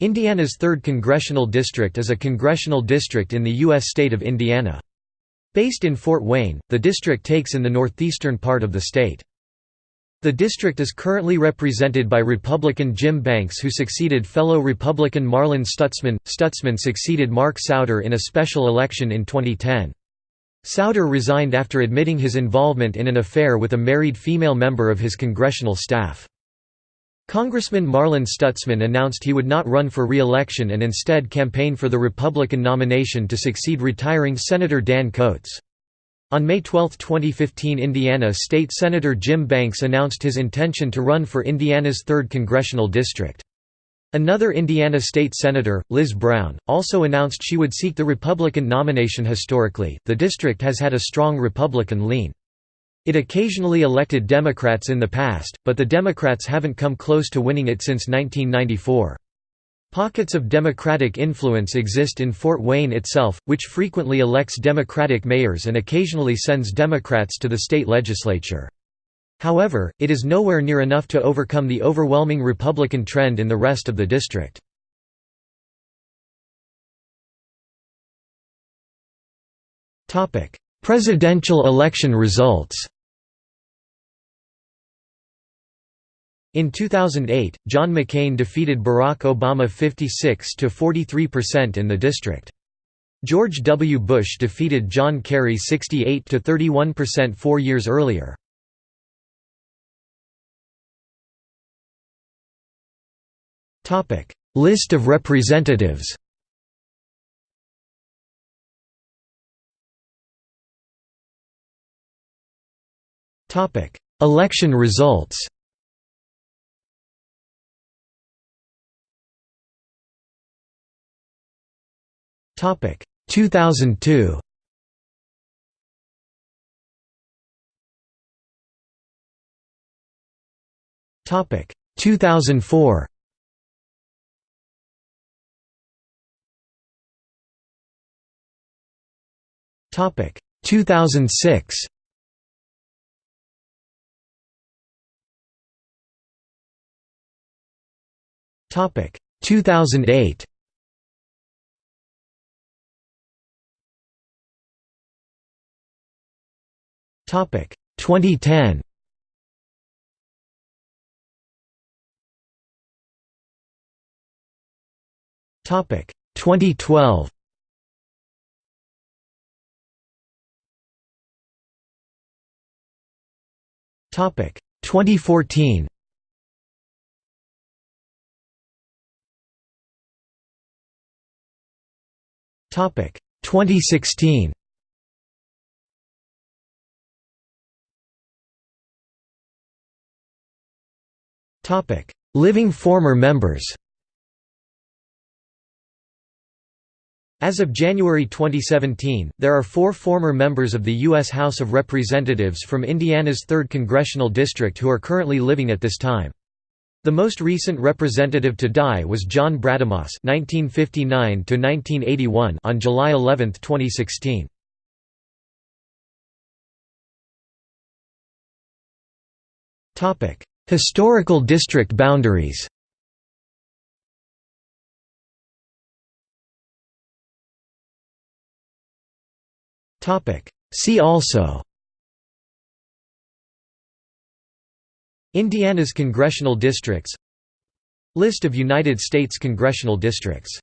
Indiana's 3rd Congressional District is a congressional district in the U.S. state of Indiana. Based in Fort Wayne, the district takes in the northeastern part of the state. The district is currently represented by Republican Jim Banks who succeeded fellow Republican Marlin Stutzman. Stutzman succeeded Mark Souder in a special election in 2010. Souder resigned after admitting his involvement in an affair with a married female member of his congressional staff. Congressman Marlin Stutzman announced he would not run for re-election and instead campaign for the Republican nomination to succeed retiring Senator Dan Coats. On May 12, 2015 Indiana State Senator Jim Banks announced his intention to run for Indiana's 3rd congressional district. Another Indiana state senator, Liz Brown, also announced she would seek the Republican nomination historically. The district has had a strong Republican lean. It occasionally elected Democrats in the past, but the Democrats haven't come close to winning it since 1994. Pockets of Democratic influence exist in Fort Wayne itself, which frequently elects Democratic mayors and occasionally sends Democrats to the state legislature. However, it is nowhere near enough to overcome the overwhelming Republican trend in the rest of the district. Presidential election results In 2008, John McCain defeated Barack Obama 56 to 43% in the district. George W. Bush defeated John Kerry 68 to 31% 4 years earlier. List of representatives. Election results. Topic 2002. Topic 2004. Topic 2006. Topic 2008. Topic 2010. Topic 2012. Topic 2014. Topic 2016. Living former members. As of January 2017, there are four former members of the U.S. House of Representatives from Indiana's 3rd Congressional District who are currently living at this time. The most recent representative to die was John Brademas (1959–1981) on July 11, 2016. Topic: Historical district boundaries. See also. Indiana's congressional districts. List of United States congressional districts